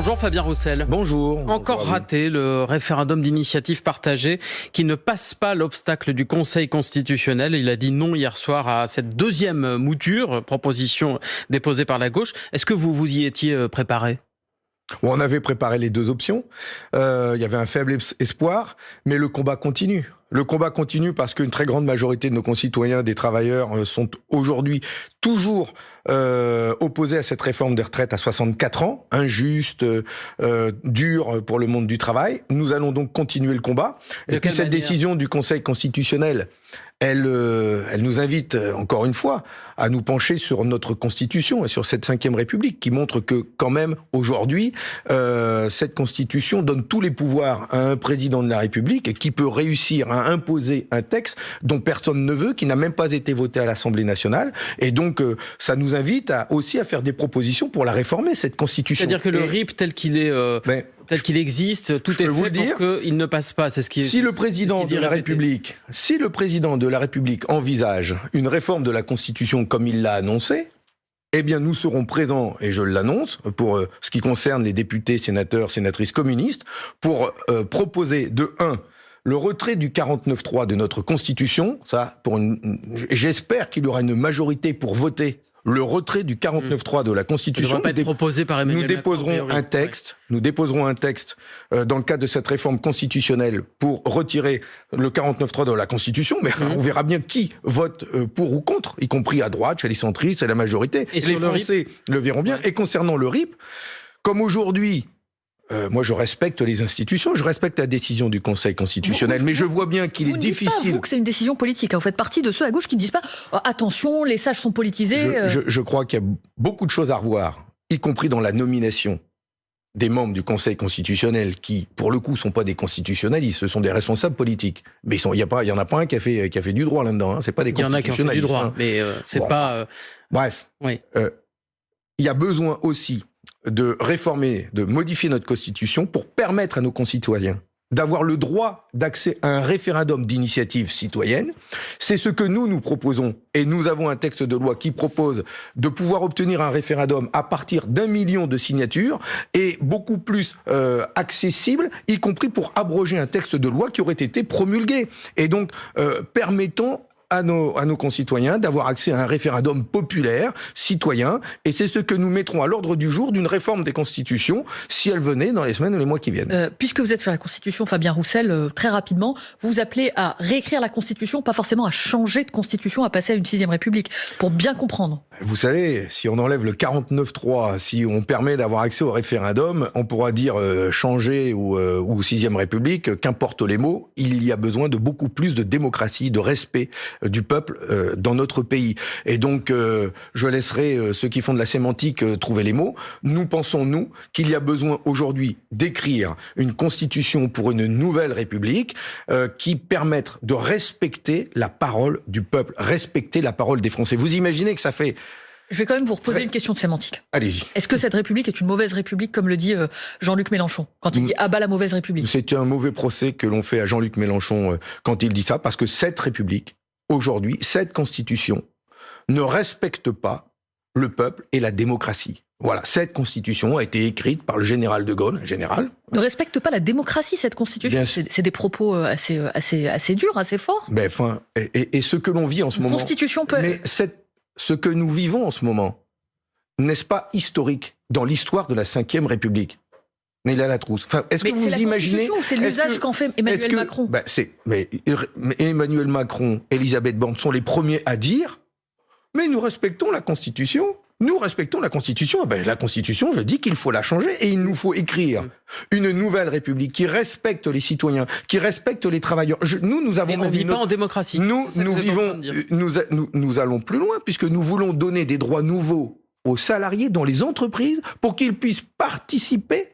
Bonjour Fabien Roussel. Bonjour. Encore raté le référendum d'initiative partagée qui ne passe pas l'obstacle du Conseil constitutionnel. Il a dit non hier soir à cette deuxième mouture, proposition déposée par la gauche. Est-ce que vous vous y étiez euh, préparé? On avait préparé les deux options. Euh, il y avait un faible espoir, mais le combat continue. Le combat continue parce qu'une très grande majorité de nos concitoyens, des travailleurs, euh, sont aujourd'hui toujours euh, opposés à cette réforme des retraites à 64 ans, injuste, euh, dure pour le monde du travail. Nous allons donc continuer le combat. De Et puis cette décision du Conseil constitutionnel, elle, euh, elle nous invite euh, encore une fois à nous pencher sur notre Constitution et sur cette cinquième République, qui montre que quand même aujourd'hui, euh, cette Constitution donne tous les pouvoirs à un président de la République qui peut réussir à imposer un texte dont personne ne veut, qui n'a même pas été voté à l'Assemblée nationale. Et donc, euh, ça nous invite à, aussi à faire des propositions pour la réformer cette Constitution. C'est-à-dire que le RIP tel qu'il est, euh, mais tel qu'il existe, tout est vous fait dire. pour qu'il ne passe pas. C'est ce qui. Si le président de la. République, si le président de la République envisage une réforme de la Constitution comme il l'a annoncé, eh bien, nous serons présents, et je l'annonce, pour euh, ce qui concerne les députés, sénateurs, sénatrices communistes, pour euh, proposer de 1 le retrait du 49.3 de notre Constitution, ça, j'espère qu'il y aura une majorité pour voter le retrait du 49.3 de la Ça ne Constitution. pas être proposé par Emmanuel nous Macron, déposerons priori. un texte, nous déposerons un texte euh, dans le cadre de cette réforme constitutionnelle pour retirer le 49.3 de la Constitution, mais Mhm. on verra bien qui vote euh, pour ou contre, y compris à droite, chez les centristes, c'est la majorité. Et les sur le RIP Français le verront bien. Ouais. Et concernant le RIP, comme aujourd'hui, euh, moi je respecte les institutions, je respecte la décision du Conseil constitutionnel, Vous- mais je vois bien qu'il est ne dites pas, difficile. vous, que c'est une décision politique. hein. Vous faites partie de ceux à gauche qui ne disent pas oh, attention, les sages sont politisés. Je, euh, je- je crois qu'il y a beaucoup de choses à revoir, y compris dans la nomination des membres du Conseil constitutionnel qui, pour le coup, sont pas des constitutionnalistes, ce sont des responsables politiques. Mais il y, a pas- il y en a pas un qui a fait, qui a fait du droit là-dedans. Hein. C'est pas des Il y en a qui ont fait du droit, hein. mais euh, c'est Bon. pas. euh, Bref, Oui. euh, il y a besoin aussi de réformer, de modifier notre constitution pour permettre à nos concitoyens d'avoir le droit d'accès à un référendum d'initiative citoyenne. C'est ce que nous, nous proposons. Et nous avons un texte de loi qui propose de pouvoir obtenir un référendum à partir d'un million de signatures et beaucoup plus euh, accessible, y compris pour abroger un texte de loi qui aurait été promulgué. Et donc, euh, permettons à nos, à nos concitoyens d'avoir accès à un référendum populaire, citoyen, et c'est ce que nous mettrons à l'ordre du jour d'une réforme des constitutions, si elle venait dans les semaines ou les mois qui viennent. euh, puisque vous êtes sur la Constitution, Fabien Roussel, euh, très rapidement, vous vous appelez à réécrire la Constitution, pas forcément à changer de Constitution, à passer à une sixième République, pour bien comprendre. Vous savez, si on enlève le 49.3, si on permet d'avoir accès au référendum, on pourra dire euh, changer ou, euh, ou sixième république, qu'importe les mots, il y a besoin de beaucoup plus de démocratie, de respect du peuple euh, dans notre pays. Et donc, euh, je laisserai euh, ceux qui font de la sémantique euh, trouver les mots. Nous pensons, nous, qu'il y a besoin aujourd'hui d'écrire une constitution pour une nouvelle république euh, qui permette de respecter la parole du peuple, respecter la parole des Français. Vous imaginez que ça fait Je vais quand même vous reposer Très- une question de sémantique. Allez-y. Est-ce que cette République est une mauvaise République, comme le dit euh, Jean-Luc Mélenchon, quand il Mm. dit abat la mauvaise République C'est un mauvais procès que l'on fait à Jean-Luc Mélenchon euh, quand il dit ça, parce que cette République, aujourd'hui, cette Constitution, ne respecte pas le peuple et la démocratie. Voilà, cette Constitution a été écrite par le général de Gaulle, général. Ne respecte pas la démocratie, cette Constitution C'est des propos euh, assez, euh, assez, assez durs, assez forts. Mais enfin, et, et- et ce que l'on vit en ce Une moment. Constitution peut... Mais cette- ce que nous vivons en ce moment, n'est-ce pas historique dans l'histoire de la Ve République? Mais il a la trousse. Enfin, est-ce que vous la imaginez c'est l'usage que- qu'en fait Emmanuel que- Macron. bah, c'est, mais, mais Emmanuel Macron, Elisabeth Borne sont les premiers à dire mais nous respectons la Constitution. Nous respectons la Constitution. Eh Ben, la Constitution, je dis qu'il faut la changer et il nous faut écrire une nouvelle République qui respecte les citoyens, qui respecte les travailleurs. Je- nous, nous avons Mais on vit pas en démocratie. nous, nous vivons, nous, a- nous, nous allons plus loin puisque nous voulons donner des droits nouveaux aux salariés dans les entreprises pour qu'ils puissent participer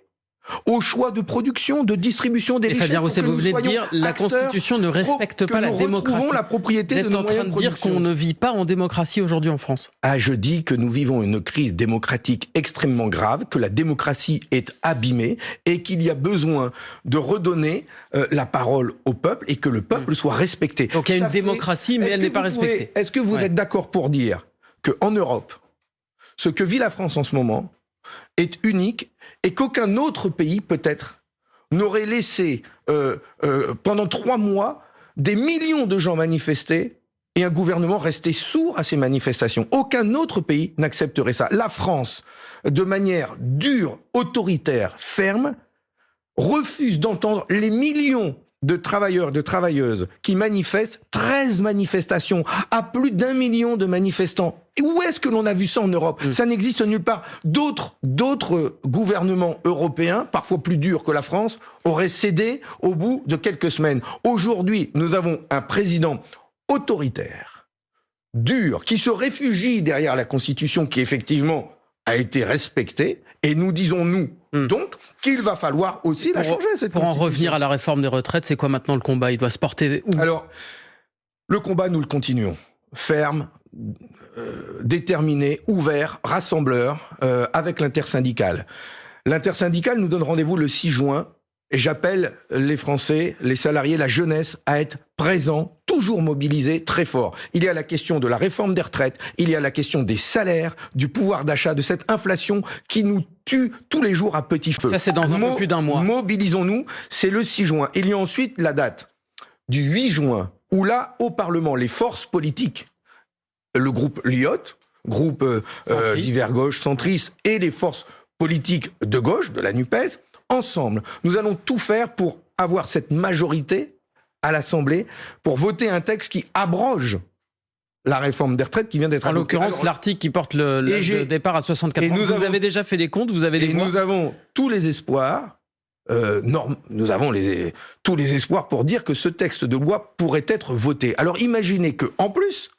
au choix de production, de distribution des Et. Fabien Roussel, vous venez de dire la Constitution ne respecte pas la démocratie. la propriété Vous êtes en train de de dire qu'on ne vit pas en démocratie aujourd'hui en France. Ah, je dis que nous vivons une crise démocratique extrêmement grave, que la démocratie est abîmée et qu'il y a besoin de redonner euh, la parole au peuple et que le peuple soit respecté. Donc il y a Ça une fait- démocratie, mais elle n'est pas respectée. Est-ce que vous Ouais. êtes d'accord pour dire qu'en Europe, ce que vit la France en ce moment, est unique et qu'aucun autre pays, peut-être, n'aurait laissé euh, euh, pendant trois mois des millions de gens manifester et un gouvernement rester sourd à ces manifestations. Aucun autre pays n'accepterait ça. La France, de manière dure, autoritaire, ferme, refuse d'entendre les millions de travailleurs, de travailleuses qui manifestent, 13 manifestations, à plus d'un million de manifestants. Et où est-ce que l'on a vu ça en Europe? Mm. Ça n'existe nulle part. D'autres, d'autres gouvernements européens, parfois plus durs que la France, auraient cédé au bout de quelques semaines. Aujourd'hui, nous avons un président autoritaire, dur, qui se réfugie derrière la Constitution qui effectivement a été respectée, et nous disons, nous, hmm. donc, qu'il va falloir aussi la changer, cette Pour en revenir à la réforme des retraites, c'est quoi maintenant le combat? Il doit se porter où? Alors, le combat, nous le continuons. Ferme, euh, déterminé, ouvert, rassembleur, euh, avec l'intersyndicale. L'intersyndicale nous donne rendez-vous le 6 juin et j'appelle les Français, les salariés, la jeunesse à être présents, toujours mobilisés, très fort. Il y a la question de la réforme des retraites, il y a la question des salaires, du pouvoir d'achat, de cette inflation qui nous tue tous les jours à petit feu. Ça, c'est dans un peu plus d'un mois. Mobilisons-nous, c'est le 6 juin. Il y a ensuite la date du 8 juin, où là, au Parlement, les forces politiques, le groupe Lyot, groupe euh, euh divers gauche, centriste, et les forces politiques de gauche, de la NUPES, ensemble. Nous allons tout faire pour avoir cette majorité à l'Assemblée pour voter un texte qui abroge la réforme des retraites qui vient d'être En l'occurrence, l'article qui porte le, départ à 64 ans. Vous avez déjà fait les comptes, vous avez les Et nous avons tous les espoirs, euh, nous avons les, tous les espoirs pour dire que ce texte de loi pourrait être voté. Alors imaginez que, en plus,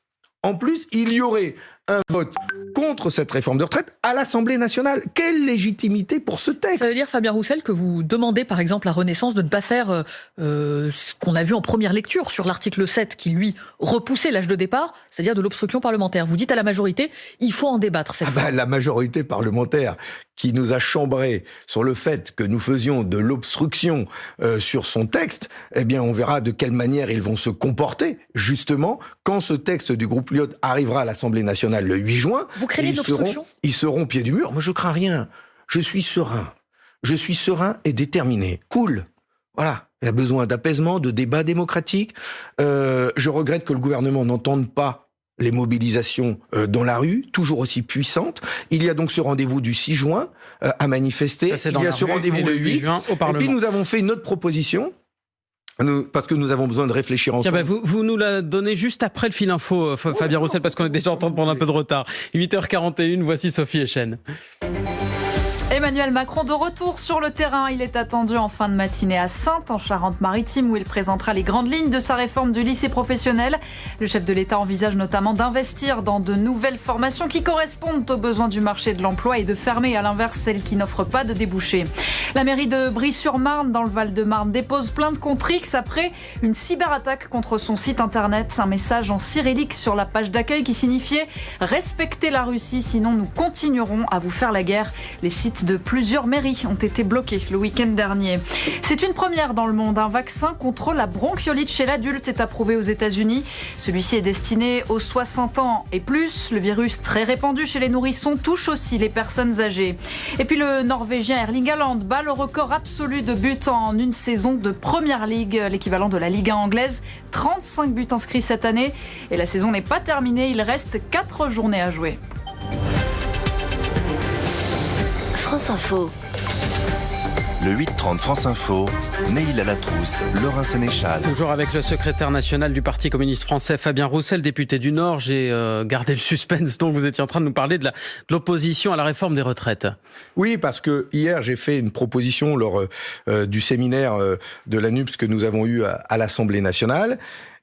en plus, il y aurait un vote contre cette réforme de retraite à l'Assemblée nationale. Quelle légitimité pour ce texte? Ça veut dire, Fabien Roussel, que vous demandez par exemple à Renaissance de ne pas faire euh, euh, ce qu'on a vu en première lecture sur l'article 7 qui, lui, repoussait l'âge de départ, c'est-à-dire de l'obstruction parlementaire. Vous dites à la majorité, il faut en débattre cette ah fois. Bah, la majorité parlementaire qui nous a chambré sur le fait que nous faisions de l'obstruction euh, sur son texte, eh bien, on verra de quelle manière ils vont se comporter, justement, quand ce texte du groupe Lyot arrivera à l'Assemblée nationale le 8 juin. Vous craignez ils seront, ils seront au pied du mur. Moi, je crains rien. Je suis serein. Je suis serein et déterminé. Cool. Voilà. Il y a besoin d'apaisement, de débat démocratique. Euh, je regrette que le gouvernement n'entende pas les mobilisations euh, dans la rue, toujours aussi puissantes. Il y a donc ce rendez-vous du 6 juin euh, à manifester. Il y a ce rendez-vous le 8 juin au Parlement. Et puis nous avons fait une autre proposition parce que nous avons besoin de réfléchir ensemble. Bah, vous, vous, nous la donnez juste après le fil info, euh, Fabien Roussel, parce qu'on est déjà en train de prendre un peu de retard. 8h41, voici Sophie Echen. Emmanuel Macron de retour sur le terrain. Il est attendu en fin de matinée à Sainte, en Charente-Maritime, où il présentera les grandes lignes de sa réforme du lycée professionnel. Le chef de l'État envisage notamment d'investir dans de nouvelles formations qui correspondent aux besoins du marché de l'emploi et de fermer à l'inverse celles qui n'offrent pas de débouchés. La mairie de Brie-sur-Marne, dans le Val-de-Marne, dépose plainte contre X après une cyberattaque contre son site internet. Un message en cyrillique sur la page d'accueil qui signifiait Respectez la Russie, sinon nous continuerons à vous faire la guerre. Les de plusieurs mairies ont été bloquées le week-end dernier. C'est une première dans le monde. Un vaccin contre la bronchiolite chez l'adulte est approuvé aux États-Unis. Celui-ci est destiné aux 60 ans et plus. Le virus très répandu chez les nourrissons touche aussi les personnes âgées. Et puis le Norvégien Erling Haaland bat le record absolu de buts en une saison de Première Ligue, l'équivalent de la Ligue 1 anglaise. 35 buts inscrits cette année. Et la saison n'est pas terminée. Il reste 4 journées à jouer. France Info. Le 8-30 France Info, Neil à la trousse, Laurent Sénéchal. Toujours avec le secrétaire national du Parti communiste français, Fabien Roussel, député du Nord. J'ai euh, gardé le suspense dont vous étiez en train de nous parler de l'opposition à la réforme des retraites. Oui, parce que hier, j'ai fait une proposition lors euh, du séminaire euh, de l'ANUPS que nous avons eu à, l'Assemblée nationale.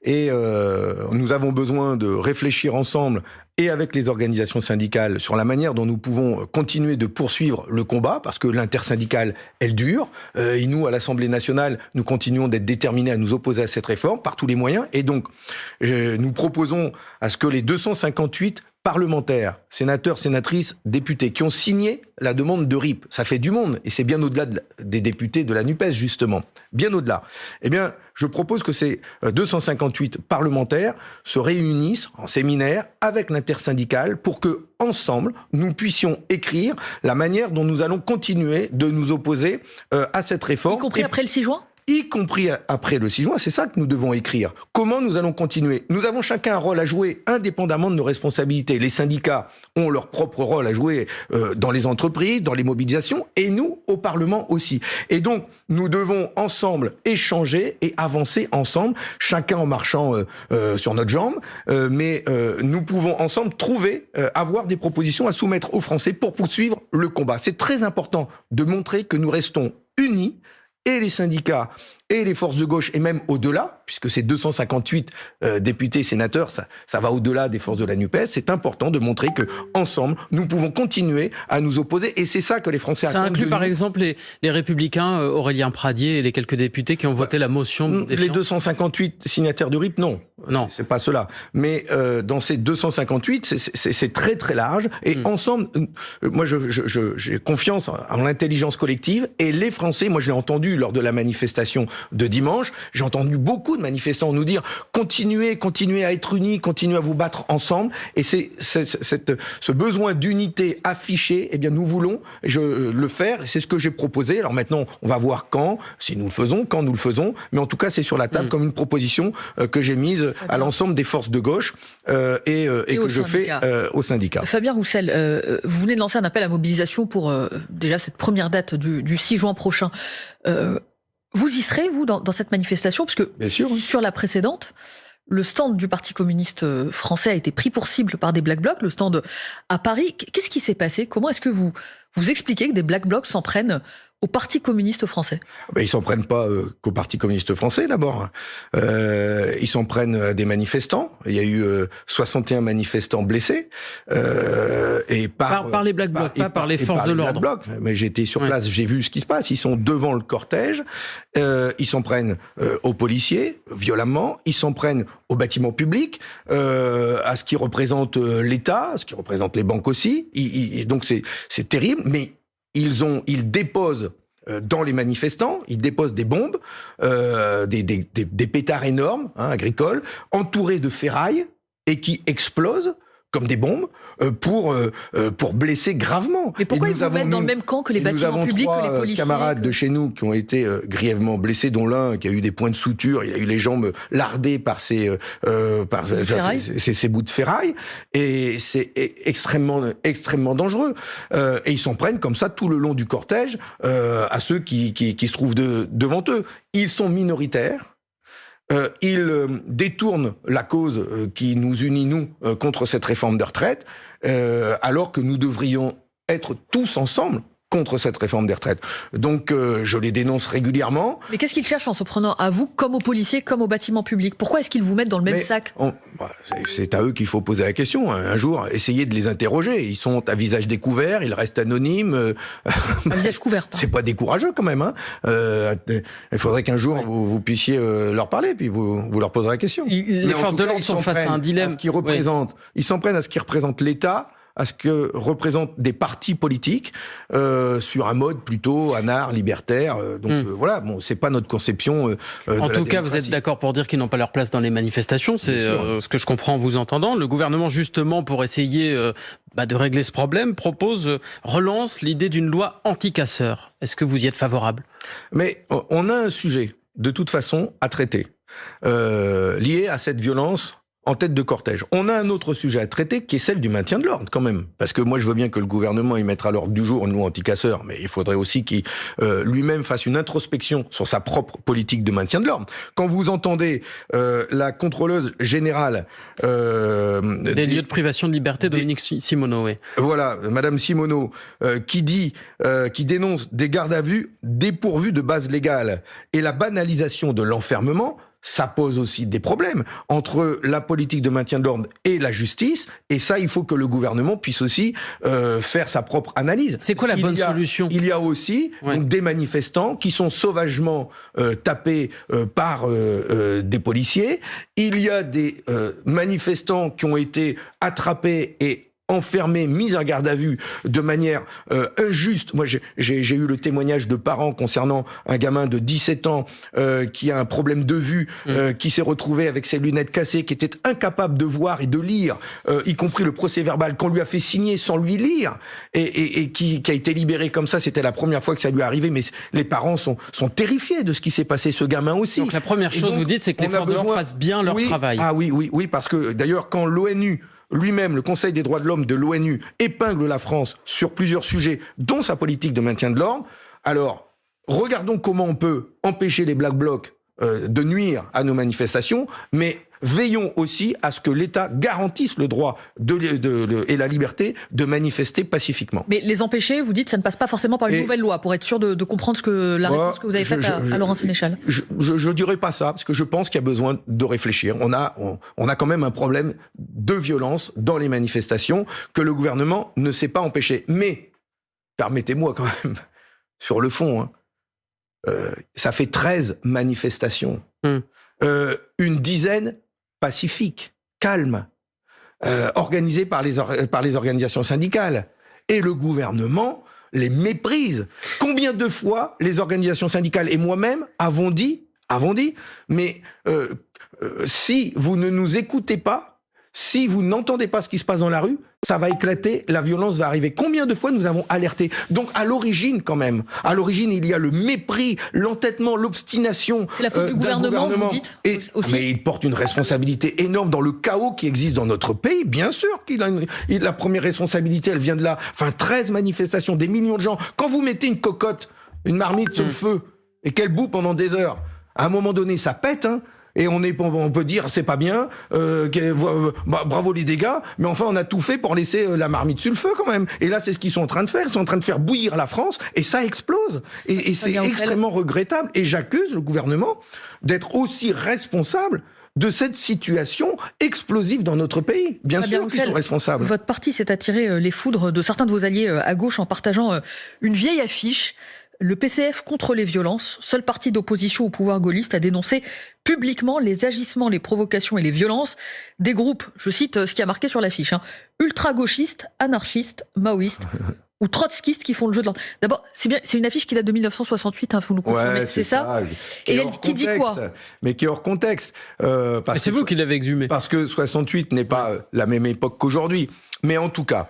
Et nous avons besoin de réfléchir ensemble et avec les organisations syndicales sur la manière dont nous pouvons continuer de poursuivre le combat, parce que l'intersyndicale, elle dure. Euh, et nous, à l'Assemblée nationale, nous continuons d'être déterminés à nous opposer à cette réforme par tous les moyens. Et donc, nous proposons à ce que les 258 parlementaires, sénateurs, sénatrices, députés qui ont signé la demande de RIP. Ça fait du monde et c'est bien au-delà des députés de la NUPES, justement. Bien au-delà. Eh bien, je propose que ces 258 parlementaires se réunissent en séminaire avec l'intersyndicale pour que, ensemble, nous puissions écrire la manière dont nous allons continuer de nous opposer euh, à cette réforme. Y compris après le 6 juin? Y compris après le 6 juin, c'est ça que nous devons écrire. Comment nous allons continuer? Nous avons chacun un rôle à jouer indépendamment de nos responsabilités. Les syndicats ont leur propre rôle à jouer euh, dans les entreprises, dans les mobilisations, et nous, au Parlement aussi. Et donc, nous devons ensemble échanger et avancer ensemble, chacun en marchant euh, euh, sur notre jambe, mais nous pouvons ensemble trouver, avoir des propositions à soumettre aux Français pour poursuivre le combat. C'est très important de montrer que nous restons unis et les syndicats et les forces de gauche, et même au-delà, puisque c'est 258 euh, députés, sénateurs, ça, ça va au-delà des forces de la NUPES, c'est important de montrer que ensemble, nous pouvons continuer à nous opposer, et c'est ça que les Français ça inclut par exemple les, les républicains, euh, Aurélien Pradier et les quelques députés qui ont voté la motion de Les 258 signataires du RIP, non. Non. C'est pas cela. Mais euh, dans ces 258, c'est très très large, et hmm. ensemble, euh, moi j'ai je, je, confiance en l'intelligence collective, et les Français, moi je l'ai entendu lors de la manifestation de dimanche. J'ai entendu beaucoup de manifestants nous dire continuez, continuez à être unis, continuez à vous battre ensemble. Et c'est ce besoin d'unité affiché, eh bien nous voulons je, le faire. C'est ce que j'ai proposé. Alors maintenant, on va voir quand, si nous le faisons, quand nous le faisons. Mais en tout cas, c'est sur la table mm. comme une proposition euh, que j'ai mise à l'ensemble des forces de gauche euh, et, euh, et, que je fais au syndicat. Fabien Roussel, vous venez de lancer un appel à mobilisation pour déjà cette première date du, du 6 juin prochain. Vous y serez, vous, dans, cette manifestation Parce que sur la précédente, le stand du Parti communiste euh, français a été pris pour cible par des Black Blocs, le stand à Paris. Qu'est-ce qui s'est passé? Comment est-ce que vous vous expliquez que des Black Blocs s'en prennent au Parti communiste français ben, Ils s'en prennent pas euh, qu'au Parti communiste français d'abord. Euh, ils s'en prennent à des manifestants. Il y a eu 61 euh, manifestants blessés. Euh, et par, par, les Black Blocs, pas par, les forces de l'ordre. Mais j'étais sur place, j'ai vu ce qui se passe. Ils sont devant le cortège. Euh, ils s'en prennent aux policiers violemment. Ils s'en prennent aux bâtiments publics, à ce qui représente l'État, à ce qui représente les banques aussi. donc c'est terrible. Mais ils, déposent euh, dans les manifestants, ils déposent des bombes, euh, des, pétards énormes, hein, agricoles, entourés de ferraille, et qui explosent comme des bombes euh, pour euh, euh, pour blesser gravement. Mais pourquoi ils vous mettent dans le même camp que les bâtiments publics, que les policiers camarades de chez nous qui ont été grièvement blessés, dont l'un qui a eu des points de suture, il a eu les jambes lardées par ces par ces, bouts de ferraille, et c'est e-, extrêmement extrêmement dangereux. et ils s'en prennent comme ça tout le long du cortège à ceux qui, qui, qui se trouvent de, devant eux. Ils sont minoritaires euh, il euh, détourne la cause euh, qui nous unit, nous, contre cette réforme de retraite, alors que nous devrions être tous ensemble contre cette réforme des retraites. Donc euh, je les dénonce régulièrement. Mais qu'est-ce qu'ils cherchent en se prenant à vous, comme aux policiers, comme aux bâtiments publics? Pourquoi est-ce qu'ils vous mettent dans le même sac? bah, C'est à eux qu'il faut poser la question. Hein. Un jour, essayez de les interroger. Ils sont à visage découvert, ils restent anonymes. Euh, à visage couvert. C'est pas décourageux quand même. Hein. Euh, il faudrait qu'un jour vous, puissiez leur parler, puis vous, vous leur poserez la question. les forces de l'ordre sont face à un dilemme. qui représente, Ils s'en prennent à ce qui représente l'État à ce que représentent des partis politiques euh, sur un mode plutôt anard, libertaire. Euh, donc hmm. euh, voilà, bon, c'est pas notre conception. en tout cas, vous êtes d'accord pour dire qu'ils n'ont pas leur place dans les manifestations. C'est ce que je comprends en vous entendant. Le gouvernement, justement, pour essayer bah, de régler ce problème, propose relance l'idée d'une loi anti-casseurs. Est-ce que vous y êtes favorable? Mais on a un sujet, de toute façon, à traiter, lié à cette violence en tête de cortège. On a un autre sujet à traiter qui est celle du maintien de l'ordre quand même. Parce que moi je veux bien que le gouvernement y mette à l'ordre du jour une loi anticasseur, mais il faudrait aussi qu'il euh, lui-même fasse une introspection sur sa propre politique de maintien de l'ordre. Quand vous entendez euh, la contrôleuse générale... Euh, des, lieux de privation de liberté, Dominique Simoneau, oui. Voilà, Madame Simoneau, euh, qui dit, euh, qui dénonce des gardes à vue dépourvus de base légale et la banalisation de l'enfermement, ça pose aussi des problèmes entre la politique de maintien de l'ordre et la justice. Et ça, il faut que le gouvernement puisse aussi euh, faire sa propre analyse. C'est quoi la Il bonne y a- solution? Il y a aussi Ouais. donc, des manifestants qui sont sauvagement euh, tapés euh, par euh, euh, des policiers. Il y a des euh, manifestants qui ont été attrapés et enfermés, mis en garde à vue de manière euh, injuste. Moi, j'ai- eu le témoignage de parents concernant un gamin de 17 ans euh, qui a un problème de vue, euh, qui s'est retrouvé avec ses lunettes cassées, qui était incapable de voir et de lire, euh, y compris le procès verbal qu'on lui a fait signer sans lui lire, et, et, et qui, qui a été libéré comme ça. C'était la première fois que ça lui arrivait, mais les parents sont, sont terrifiés de ce qui s'est passé. Ce gamin aussi. Donc la première chose, donc, vous dites, c'est que les forces de l'ordre fassent bien leur Oui. travail. Ah oui, oui, oui, parce que d'ailleurs, quand l'ONU lui-même, le Conseil des droits de l'homme de l'ONU, épingle la France sur plusieurs sujets, dont sa politique de maintien de l'ordre, alors regardons comment on peut empêcher les Black Blocs euh, de nuire à nos manifestations, mais veillons aussi à ce que l'État garantisse le droit de, de- de- et la liberté de manifester pacifiquement. Mais les empêcher, vous dites, ça ne passe pas forcément par une Et- nouvelle loi, pour être sûr de, de comprendre ce que la Moi, réponse que vous avez faite à, Laurent Sénéchal. Je, je dirais pas ça, parce que je pense qu'il y a besoin de réfléchir. On a, on, on a quand même un problème de violence dans les manifestations que le gouvernement ne sait pas empêcher. Mais, permettez-moi quand même, sur le fond, hein, euh, ça fait 13 manifestations. Hum. Euh, une dizaine pacifiques, calmes, euh, organisées par les, par les organisations syndicales. Et le gouvernement les méprise. Combien de fois les organisations syndicales et moi-même avons dit, avons dit, mais euh, euh, si vous ne nous écoutez pas, si vous n'entendez pas ce qui se passe dans la rue, ça va éclater, la violence va arriver. Combien de fois nous avons alerté? Donc à l'origine quand même, à l'origine il y a le mépris, l'entêtement, l'obstination. C'est la faute euh, du gouvernement, vous dites, Et, aussi Mais il porte une responsabilité énorme dans le chaos qui existe dans notre pays. Bien sûr qu'il a une, il- la première responsabilité, elle vient de là. Enfin, 13 manifestations, des millions de gens. Quand vous mettez une cocotte, une marmite sur le feu et qu'elle bout pendant des heures, à un moment donné, ça pète. Hein et on, est, on peut dire c'est pas bien, euh, bah, bravo les dégâts, mais enfin on a tout fait pour laisser euh, la marmite sur le feu quand même. Et là c'est ce qu'ils sont en train de faire, ils sont en train de faire bouillir la France et ça explose. Et, et c'est extrêmement regrettable. Et j'accuse le gouvernement d'être aussi responsable de cette situation explosive dans notre pays. Bien sûr qu'ils sont responsables. Votre parti s'est attiré euh, les foudres de certains de vos alliés euh, à gauche en partageant une vieille affiche. Le PCF contre les violences, seul parti d'opposition au pouvoir gaulliste, a dénoncé publiquement les agissements, les provocations et les violences des groupes, je cite euh, ce qui a marqué sur l'affiche, hein, ultra-gauchistes, anarchistes, maoïstes ou trotskistes qui font le jeu de l'ordre. D'abord, c'est bien, c'est une affiche qui date de 1968, hein, vous nous confirmez, Ouais, c'est ça Qui Et elle- qui dit quoi Mais qui est hors contexte. Euh, c'est que- vous qui l'avez exhumé. Parce que 68 n'est pas euh, la même époque qu'aujourd'hui. Mais en tout cas,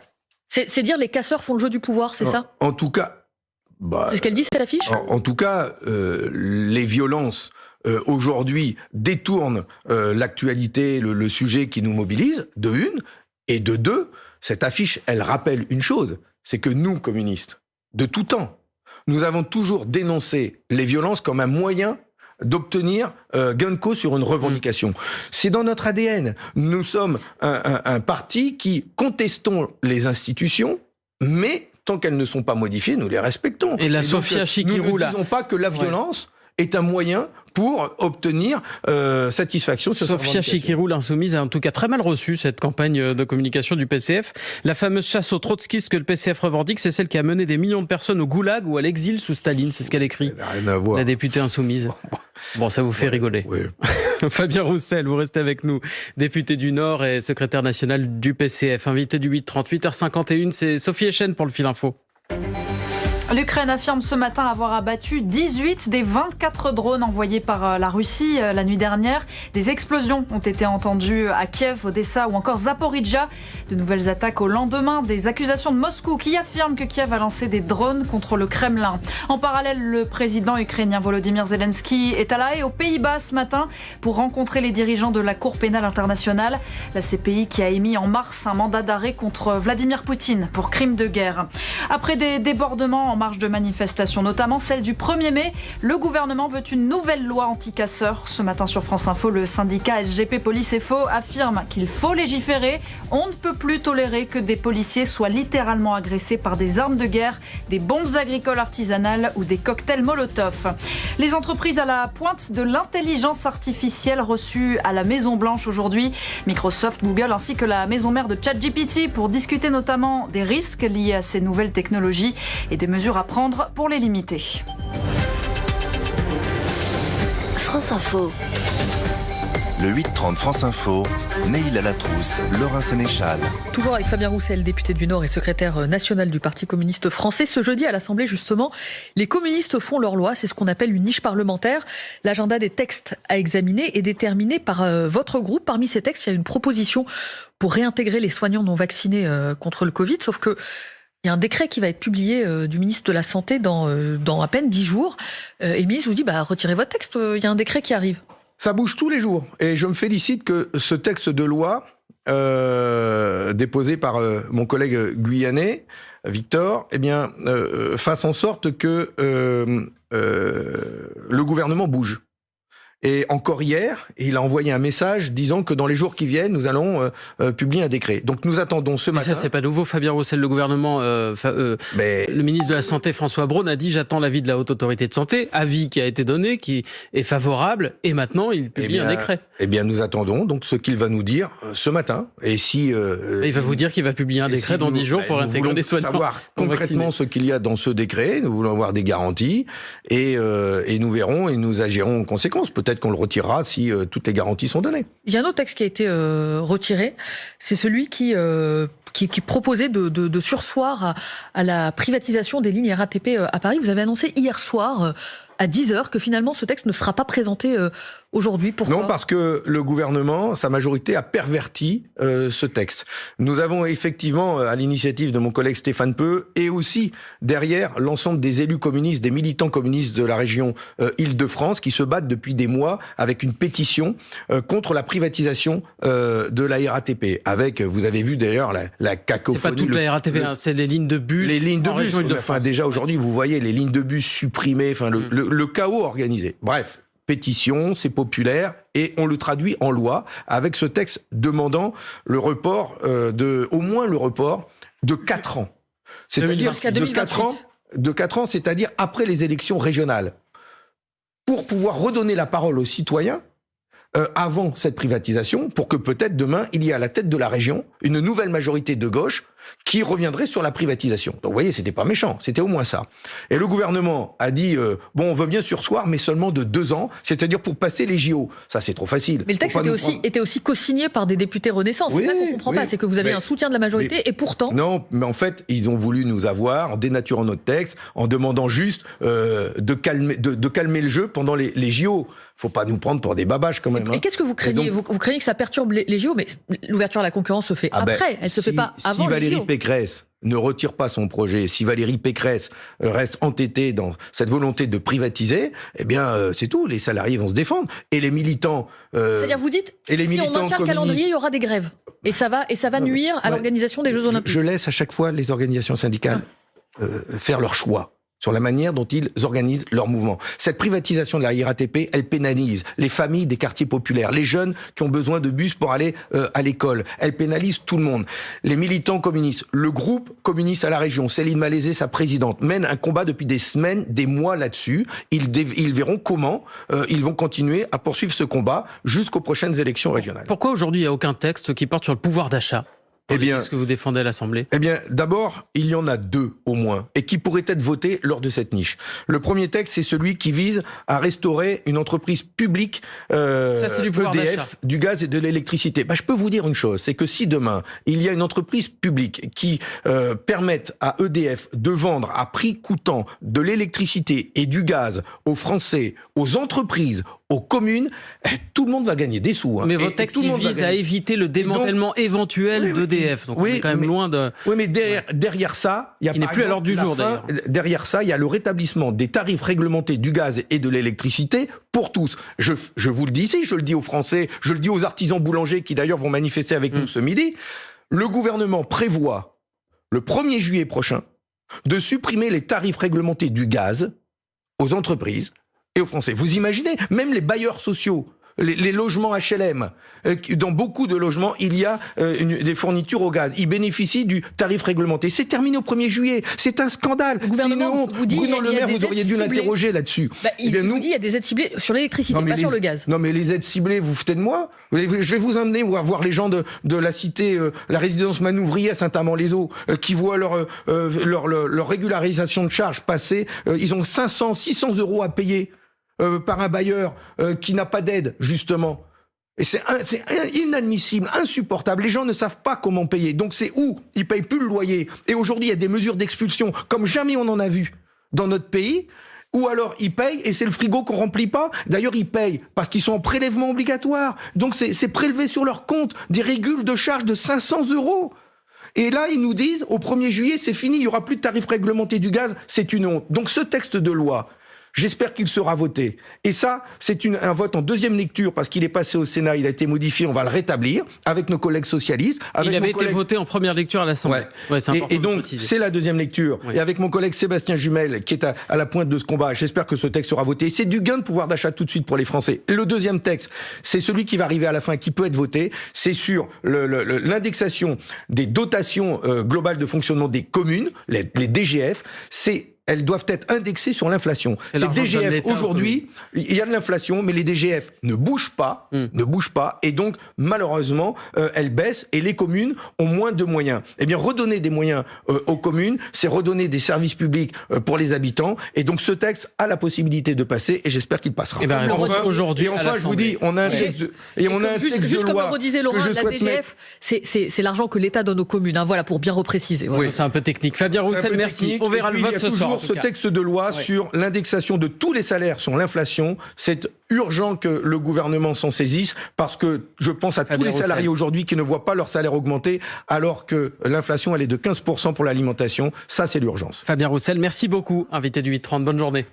C'est dire les casseurs font le jeu du pouvoir, c'est ça? en tout cas, bah, C'est ce qu'elle dit cette affiche En, en tout cas, euh, les violences euh, aujourd'hui détournent euh, l'actualité, le, le sujet qui nous mobilise, de une, et de deux, cette affiche, elle rappelle une chose, c'est que nous, communistes, de tout temps, nous avons toujours dénoncé les violences comme un moyen d'obtenir euh, gain de cause sur une revendication. C'est dans notre ADN. Nous sommes un, un- un parti qui contestons les institutions, mais tant qu'elles ne sont pas modifiées, nous les respectons. Et la donc, Sofia Chikirou, Nous ne disons pas que la violence est un moyen pour obtenir euh, satisfaction Sofia revendication. Chikirou, l'insoumise, a en tout cas très mal reçu cette campagne de communication du PCF. La fameuse chasse aux trotskistes que le PCF revendique, c'est celle qui a mené des millions de personnes au goulag ou à l'exil sous Staline. C'est ce qu'elle écrit. Rien à voir. La députée insoumise. Bon, ça vous fait rigoler. Oui. Fabien Roussel, vous restez avec nous, député du Nord et secrétaire national du PCF, invité du 838 h51. C'est Sophie Echen pour le fil info. L'Ukraine affirme ce matin avoir abattu 18 des 24 drones envoyés par euh, la Russie euh, la nuit dernière. Des explosions ont été entendues à Kiev, Odessa ou encore Zaporizhia. De nouvelles attaques au lendemain des accusations de Moscou qui affirment que Kiev a lancé des drones contre le Kremlin. En parallèle, le président ukrainien Volodymyr Zelensky est à La Haye aux Pays-Bas ce matin pour rencontrer les dirigeants de la Cour pénale internationale, la CPI qui a émis en mars un mandat d'arrêt contre Vladimir Poutine pour crime de guerre. Après des débordements en marge de manifestations, notamment celle du 1er mai. Le gouvernement veut une nouvelle loi anti-casseurs. Ce matin sur France Info, le syndicat SGP Police FO affirme qu'il faut légiférer. On ne peut plus tolérer que des policiers soient littéralement agressés par des armes de guerre, des bombes agricoles artisanales ou des cocktails Molotov. Les entreprises à la pointe de l'intelligence artificielle reçues à la Maison Blanche aujourd'hui. Microsoft, Google ainsi que la maison mère de ChatGPT pour discuter notamment des risques liés à ces nouvelles technologies et des mesures à prendre pour les limiter. France Info. Le 8-30 France Info, Neil à la trousse, Laurent Sénéchal. Toujours avec Fabien Roussel, député du Nord et secrétaire national du Parti communiste français. Ce jeudi à l'Assemblée, justement, les communistes font leur loi. C'est ce qu'on appelle une niche parlementaire. L'agenda des textes à examiner est déterminé par euh, votre groupe. Parmi ces textes, il y a une proposition pour réintégrer les soignants non vaccinés euh, contre le Covid. Sauf que il y a un décret qui va être publié euh, du ministre de la Santé dans, dans à peine dix jours. et le ministre vous dit, bah, retirez votre texte, il y a un décret qui arrive. Ça bouge tous les jours. Et je me félicite que ce texte de loi, euh, déposé par euh, mon collègue guyanais, Victor, eh bien, euh, fasse en sorte que le gouvernement bouge. Et encore hier, il a envoyé un message disant que dans les jours qui viennent, nous allons euh, euh, publier un décret. Donc nous attendons ce Mais matin. ça, c'est pas nouveau. Fabien Roussel, le gouvernement, euh, euh, Mais le ministre de la Santé, François Braun, a dit j'attends l'avis de la Haute Autorité de Santé, avis qui a été donné, qui est favorable, et maintenant il publie un décret. Eh bien, nous attendons donc ce qu'il va nous dire ce matin. Et si il va vous dire qu'il va publier un décret si dans nous- 10 jours bah, pour intégrer des soignants. savoir concrètement ce qu'il y a dans ce décret. Nous voulons avoir des garanties et, euh, et nous verrons et nous agirons en conséquence. Peut-être qu'on le retirera si euh, toutes les garanties sont données. Il y a un autre texte qui a été euh, retiré, c'est celui qui, euh, qui, proposait de, sursoir à, la privatisation des lignes RATP à Paris. Vous avez annoncé hier soir à 10h que finalement ce texte ne sera pas présenté euh, aujourd'hui. Pourquoi? Non, parce que le gouvernement, sa majorité, a perverti euh, ce texte. Nous avons effectivement, euh, à l'initiative de mon collègue Stéphane Peu, et aussi derrière l'ensemble des élus communistes, des militants communistes de la région euh, Île-de-France, qui se battent depuis des mois avec une pétition euh, contre la privatisation euh, de la RATP. Avec, vous avez vu d'ailleurs la, la C'est cacophonie. pas toute le- la RATP, le- hein, c'est les lignes de bus. les lignes de en bus. Enfin, déjà aujourd'hui, vous voyez les lignes de bus supprimées, enfin le, Mm. Le- le chaos organisé. Bref, pétition, c'est populaire et on le traduit en loi avec ce texte demandant le report euh, de, au moins le report de 4 ans. C'est-à-dire Jusqu'à de 4 ans, 2028. de 4 ans, c'est-à-dire après les élections régionales, pour pouvoir redonner la parole aux citoyens euh, avant cette privatisation, pour que peut-être demain, il y ait à la tête de la région une nouvelle majorité de gauche qui reviendrait sur la privatisation. Donc vous voyez, c'était pas méchant, c'était au moins ça. Et le gouvernement a dit, euh, bon, on veut bien sursoir, mais seulement de deux ans, c'est-à-dire pour passer les JO. Ça, c'est trop facile. Mais le texte était aussi, prendre- était aussi co-signé par des députés Renaissance. Oui, c'est ça qu'on comprend oui. pas. C'est que vous avez Mais- un soutien de la majorité et pourtant. Non, mais en fait, ils ont voulu nous avoir en dénaturant notre texte, en demandant juste euh, de, calmer, de, de calmer le jeu pendant les, les JO. Faut pas nous prendre pour des babages quand même. Et hein. qu'est-ce que vous craignez donc- vous, vous craignez que ça perturbe les, les JO, mais l'ouverture à la concurrence se fait Ah ben, après. Elle se si- fait pas avant Si les Valérie JO. Pécresse ne retire pas son projet, si Valérie Pécresse reste entêtée dans cette volonté de privatiser, eh bien, euh, c'est tout. Les salariés vont se défendre. Et les militants. euh, C'est-à-dire, vous dites, et les si on maintient le calendrier, il y aura des grèves. Et ça va, et ça va nuire à ouais. l'organisation des Jeux je- Olympiques. Je laisse à chaque fois les organisations syndicales euh, faire leur choix sur la manière dont ils organisent leur mouvement. Cette privatisation de la RATP, elle pénalise les familles des quartiers populaires, les jeunes qui ont besoin de bus pour aller euh, à l'école. Elle pénalise tout le monde. Les militants communistes, le groupe communiste à la région, Céline Malaisé, sa présidente, mène un combat depuis des semaines, des mois là-dessus. Ils, verront comment euh, ils vont continuer à poursuivre ce combat jusqu'aux prochaines élections régionales. Pourquoi aujourd'hui il n'y a aucun texte qui porte sur le pouvoir d'achat? Eh bien, ce que vous défendez à l'Assemblée Eh bien, d'abord, il y en a deux au moins, et qui pourraient être votés lors de cette niche. Le premier texte, c'est celui qui vise à restaurer une entreprise publique euh, Ça, du. EDF, du gaz et de l'électricité. Bah, je peux vous dire une chose, c'est que si demain, il y a une entreprise publique qui euh, permette à EDF de vendre à prix coûtant de l'électricité et du gaz aux Français, aux entreprises, aux communes, eh, tout le monde va gagner des sous. hein. Mais votre texte il vise à éviter le démantèlement éventuel Oui, d'EDF. Donc on Oui, est quand même mais- loin de. Oui, mais derrière, derrière ça, il y a par n'est plus à l'ordre du jour, Derrière ça, il y a le rétablissement des tarifs réglementés du gaz et de l'électricité pour tous. Je, je vous le dis ici, je le dis aux Français, je le dis aux artisans boulangers qui d'ailleurs vont manifester avec Mm. nous ce midi. Le gouvernement prévoit le 1er juillet prochain de supprimer les tarifs réglementés du gaz aux entreprises et aux Français. Vous imaginez, même les bailleurs sociaux, les, les logements HLM, euh, dans beaucoup de logements, il y a euh, une, des fournitures au gaz. Ils bénéficient du tarif réglementé. C'est terminé au 1er juillet. C'est un scandale. Le gouvernement honte. vous dit, Bruno Le Maire, vous auriez dû l'interroger là-dessus. Bah, Eh il bien, vous nous- dit il y a des aides ciblées sur l'électricité, pas sur les- le gaz. Non, mais les aides ciblées, vous foutez de moi Je vais vous emmener voir, les gens de, de la cité, euh, la résidence Manouvrier à Saint-Amand-les-Eaux, euh, qui voient leur, euh, leur, leur, leur régularisation de charges passer. Euh, ils ont 500, 600 euros à payer euh, par un bailleur euh, qui n'a pas d'aide, justement. Et c'est inadmissible, insupportable. Les gens ne savent pas comment payer. Donc c'est où? Ils payent plus le loyer. Et aujourd'hui, il y a des mesures d'expulsion comme jamais on en a vu dans notre pays. Ou alors ils payent et c'est le frigo qu'on remplit pas. D'ailleurs, ils payent parce qu'ils sont en prélèvement obligatoire. Donc c'est c'est prélevé sur leur compte des régules de charges de 500 euros. Et là, ils nous disent, au 1er juillet, c'est fini, il y aura plus de tarifs réglementés du gaz, c'est une honte. Donc ce texte de loi, j'espère qu'il sera voté. Et ça, c'est une- un vote en deuxième lecture, parce qu'il est passé au Sénat, il a été modifié, on va le rétablir, avec nos collègues socialistes. Avec Il avait été voté en première lecture à l'Assemblée. Ouais. Et, et donc, c'est la deuxième lecture. Et avec mon collègue Sébastien Jumel, qui est à, à la pointe de ce combat, j'espère que ce texte sera voté. C'est du gain de pouvoir d'achat tout de suite pour les Français. Le deuxième texte, c'est celui qui va arriver à la fin, qui peut être voté. C'est sur le- le- le- l'indexation des dotations euh, globales de fonctionnement des communes, les, les DGF. C'est elles doivent être indexées sur l'inflation. C'est DGF, aujourd'hui, il y a de l'inflation, mais les DGF ne bougent pas, Mm. ne bougent pas, et donc malheureusement, euh, elles baissent et les communes ont moins de moyens. Eh bien, redonner des moyens euh, aux communes, c'est redonner des services publics euh, pour les habitants, et donc ce texte a la possibilité de passer, et j'espère qu'il passera. Eh ben, aujourd'hui et enfin, je vous dis, on a un texte, de- et on a un juste, texte juste de comme loi le redisait que Laurent, je la DGF, c'est- l'argent que l'État donne aux communes. hein, voilà, pour bien repréciser. voilà. Oui. C'est un peu technique. Fabien Roussel, merci. technique. On verra Et le vote ce soir. Tout ce cas. texte de loi Ouais. sur l'indexation de tous les salaires sur l'inflation. C'est urgent que le gouvernement s'en saisisse parce que je pense à tous les Roussel. salariés aujourd'hui qui ne voient pas leur salaire augmenter alors que l'inflation elle est de 15% pour l'alimentation. Ça, c'est l'urgence. Fabien Roussel, merci beaucoup, invité du 830. Bonne journée.